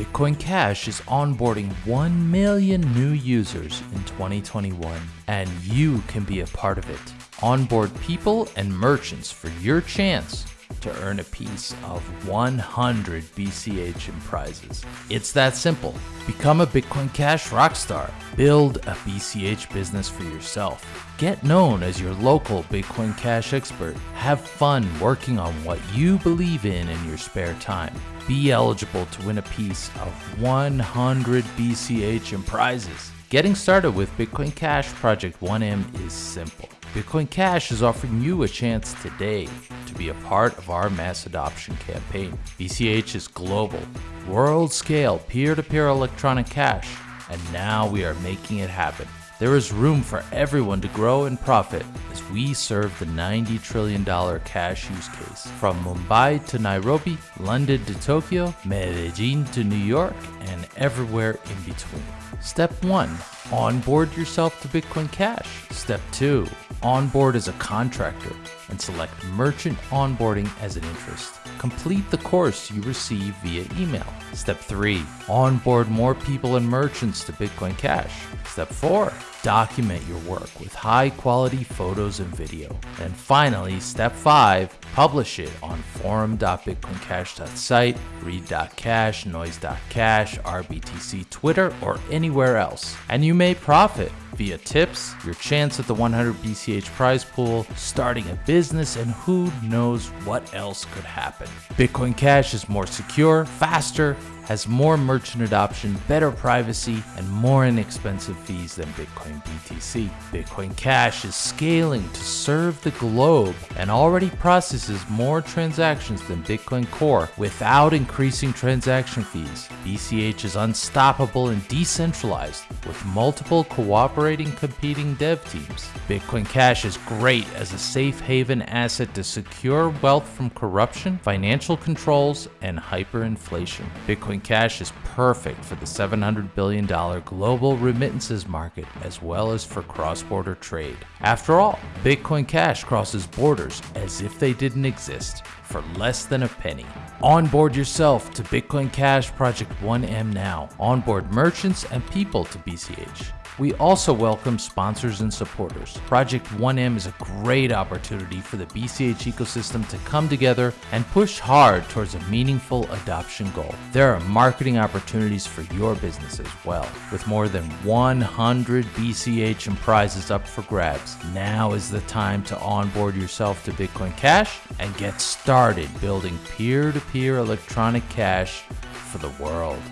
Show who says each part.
Speaker 1: Bitcoin Cash is onboarding 1 million new users in 2021, and you can be a part of it. Onboard people and merchants for your chance to earn a piece of 100 BCH in prizes. It's that simple. Become a Bitcoin Cash rockstar. Build a BCH business for yourself. Get known as your local Bitcoin Cash expert. Have fun working on what you believe in in your spare time. Be eligible to win a piece of 100 BCH in prizes. Getting started with Bitcoin Cash Project 1M is simple. Bitcoin Cash is offering you a chance today to be a part of our mass adoption campaign. BCH is global, world scale peer to peer electronic cash, and now we are making it happen. There is room for everyone to grow and profit we serve the $90 trillion cash use case. From Mumbai to Nairobi, London to Tokyo, Medellin to New York, and everywhere in between. Step 1 Onboard yourself to Bitcoin Cash. Step 2 Onboard as a contractor and select Merchant Onboarding as an interest. Complete the course you receive via email. Step 3 Onboard more people and merchants to Bitcoin Cash. Step 4 Document your work with high quality photos and video. And finally, step 5 Publish it on forum.bitcoincash.site, read.cash, noise.cash, RBTC Twitter, or anywhere else. And you may profit via tips, your chance at the 100 BCH prize pool, starting a business, and who knows what else could happen. Bitcoin Cash is more secure, faster, has more merchant adoption, better privacy, and more inexpensive fees than Bitcoin BTC. Bitcoin Cash is scaling to serve the globe and already processes more transactions than Bitcoin Core without increasing transaction fees. BCH is unstoppable and decentralized with multiple competing dev teams. Bitcoin Cash is great as a safe haven asset to secure wealth from corruption, financial controls, and hyperinflation. Bitcoin Cash is perfect for the $700 billion global remittances market as well as for cross border trade. After all, Bitcoin Cash crosses borders as if they didn't exist for less than a penny. Onboard yourself to Bitcoin Cash Project 1M now. Onboard merchants and people to BCH. We also welcome sponsors and supporters. Project 1M is a great opportunity for the BCH ecosystem to come together and push hard towards a meaningful adoption goal. There are marketing opportunities for your business as well. With more than 100 BCH and prizes up for grabs, now is the time to onboard yourself to Bitcoin Cash and get started building peer to peer electronic cash for the world.